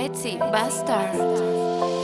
Betsy Bastard.